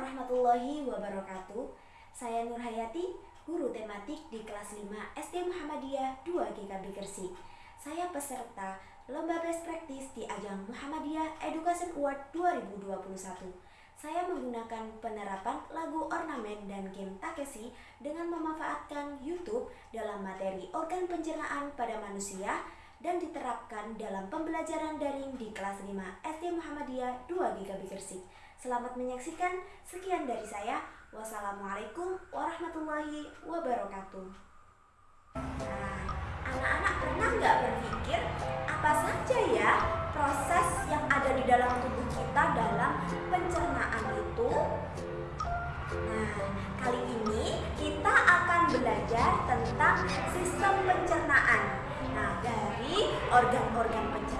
warahmatullahi wabarakatuh. Saya Nur Hayati, guru tematik di kelas 5 SD Muhammadiyah 2 GKB Gresik. Saya peserta Lomba Best Practice di ajang Muhammadiyah Education Award 2021. Saya menggunakan penerapan lagu ornamen dan game Takeshi dengan memanfaatkan YouTube dalam materi organ pencernaan pada manusia dan diterapkan dalam pembelajaran daring di kelas 5 SD Muhammadiyah 2 GKB Gresik. Selamat menyaksikan. Sekian dari saya. Wassalamualaikum warahmatullahi wabarakatuh. Nah, anak-anak pernah nggak berpikir apa saja ya proses yang ada di dalam tubuh kita dalam pencernaan itu? Nah, kali ini kita akan belajar tentang sistem pencernaan. Nah, dari organ-organ pencernaannya,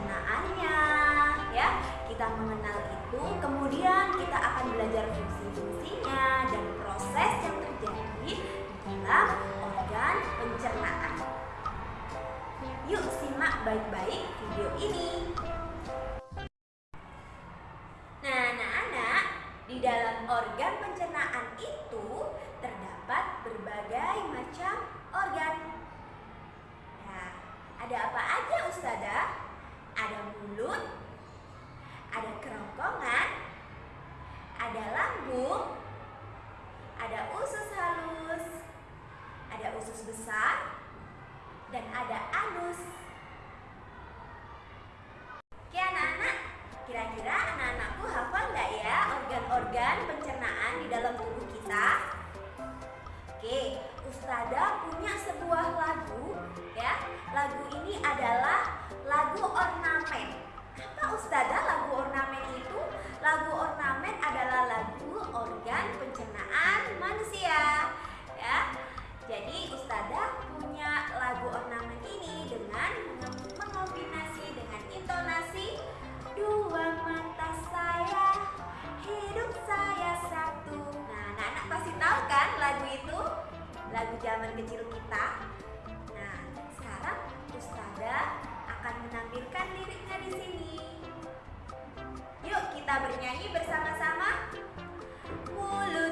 organ pencernaan. Yuk simak baik-baik video ini. Nah, anak-anak, di dalam organ pencernaan itu terdapat berbagai macam organ. Nah, ada apa aja Ustazah? Ada mulut, ada kerongkongan, ada lambung, ada usus usus besar, dan ada anus. Oke anak-anak, kira-kira anak-anakku hafal nggak ya organ-organ pencernaan di dalam tubuh kita? Lagu zaman kecil kita. Nah, sekarang Ustada akan menampilkan liriknya di sini. Yuk kita bernyanyi bersama-sama. Mulut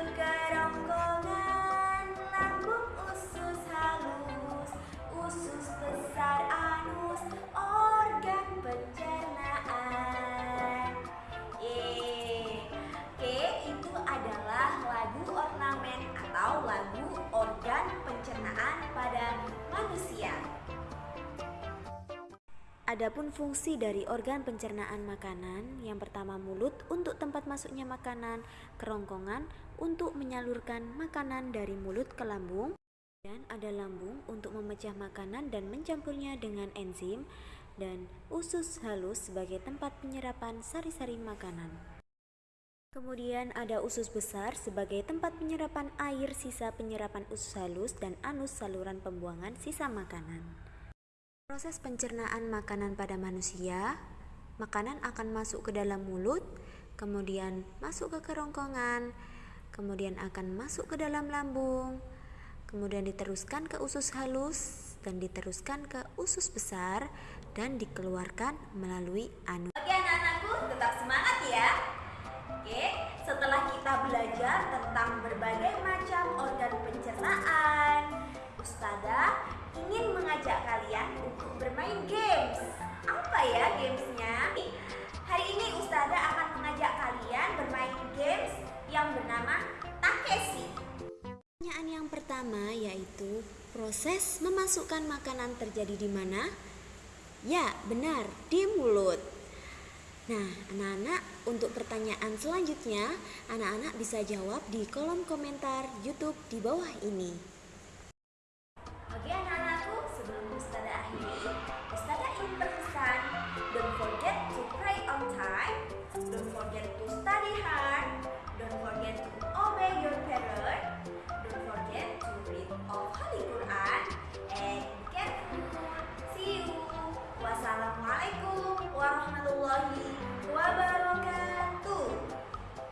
Adapun fungsi dari organ pencernaan makanan, yang pertama mulut untuk tempat masuknya makanan, kerongkongan untuk menyalurkan makanan dari mulut ke lambung, dan ada lambung untuk memecah makanan dan mencampurnya dengan enzim, dan usus halus sebagai tempat penyerapan sari-sari makanan. Kemudian ada usus besar sebagai tempat penyerapan air sisa penyerapan usus halus dan anus saluran pembuangan sisa makanan. Proses pencernaan makanan pada manusia, makanan akan masuk ke dalam mulut, kemudian masuk ke kerongkongan, kemudian akan masuk ke dalam lambung, kemudian diteruskan ke usus halus dan diteruskan ke usus besar dan dikeluarkan melalui anus. Oke anak-anakku, tetap semangat ya. Oke, setelah kita belajar tentang berbagai macam organ pencernaan, pertama yaitu proses memasukkan makanan terjadi di mana? Ya, benar, di mulut. Nah, anak-anak, untuk pertanyaan selanjutnya, anak-anak bisa jawab di kolom komentar YouTube di bawah ini.